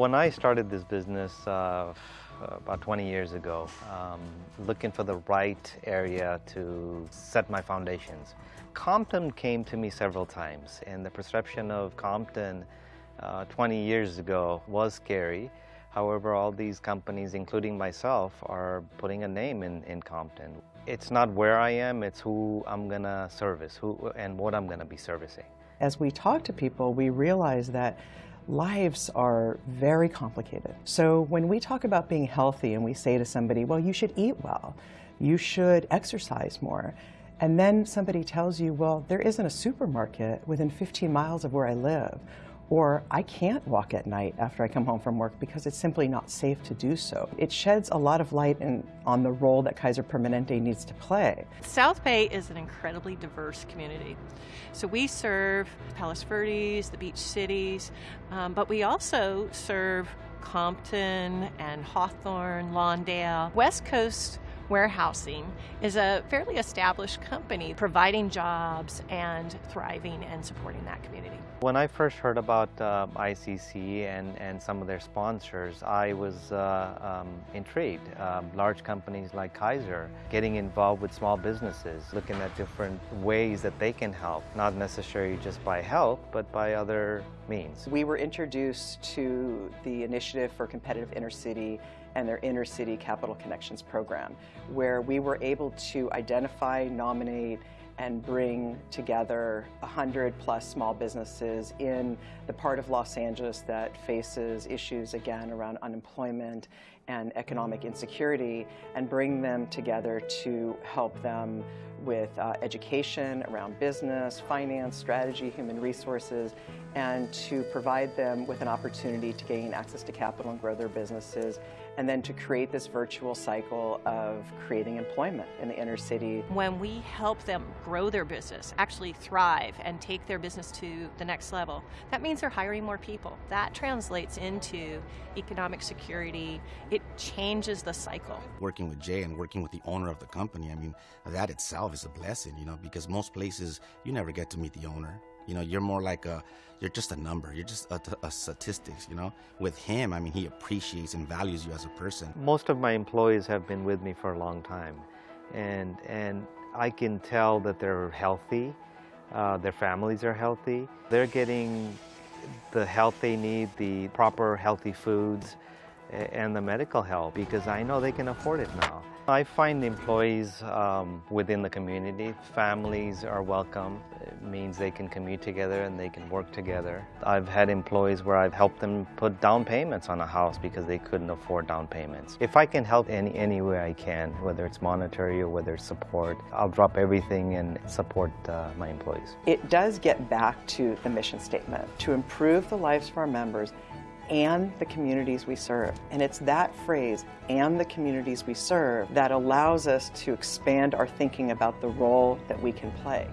When I started this business uh, about 20 years ago, um, looking for the right area to set my foundations, Compton came to me several times and the perception of Compton uh, 20 years ago was scary. However, all these companies, including myself, are putting a name in, in Compton. It's not where I am, it's who I'm gonna service who, and what I'm gonna be servicing. As we talk to people, we realize that lives are very complicated. So when we talk about being healthy and we say to somebody, well, you should eat well, you should exercise more, and then somebody tells you, well, there isn't a supermarket within 15 miles of where I live, or I can't walk at night after I come home from work because it's simply not safe to do so. It sheds a lot of light in, on the role that Kaiser Permanente needs to play. South Bay is an incredibly diverse community. So we serve Palos Verdes, the beach cities, um, but we also serve Compton and Hawthorne, Lawndale, West Coast Warehousing is a fairly established company providing jobs and thriving and supporting that community. When I first heard about uh, ICC and, and some of their sponsors, I was uh, um, intrigued. Um, large companies like Kaiser getting involved with small businesses, looking at different ways that they can help, not necessarily just by help, but by other means. We were introduced to the Initiative for Competitive Inner City and their Inner City Capital Connections program, where we were able to identify, nominate, and bring together 100 plus small businesses in the part of Los Angeles that faces issues again around unemployment and economic insecurity and bring them together to help them with uh, education around business, finance, strategy, human resources, and to provide them with an opportunity to gain access to capital and grow their businesses and then to create this virtual cycle of creating employment in the inner city. When we help them grow their business, actually thrive and take their business to the next level, that means they're hiring more people. That translates into economic security. It changes the cycle. Working with Jay and working with the owner of the company, I mean, that itself is a blessing, you know, because most places you never get to meet the owner. You know, you're more like a, you're just a number. You're just a, a statistics, you know. With him, I mean, he appreciates and values you as a person. Most of my employees have been with me for a long time. And, and I can tell that they're healthy. Uh, their families are healthy. They're getting the help they need, the proper healthy foods, and the medical help because I know they can afford it now. I find employees um, within the community, families are welcome. It means they can commute together and they can work together. I've had employees where I've helped them put down payments on a house because they couldn't afford down payments. If I can help any, any way I can, whether it's monetary or whether it's support, I'll drop everything and support uh, my employees. It does get back to the mission statement, to improve the lives of our members and the communities we serve. And it's that phrase, and the communities we serve, that allows us to expand our thinking about the role that we can play.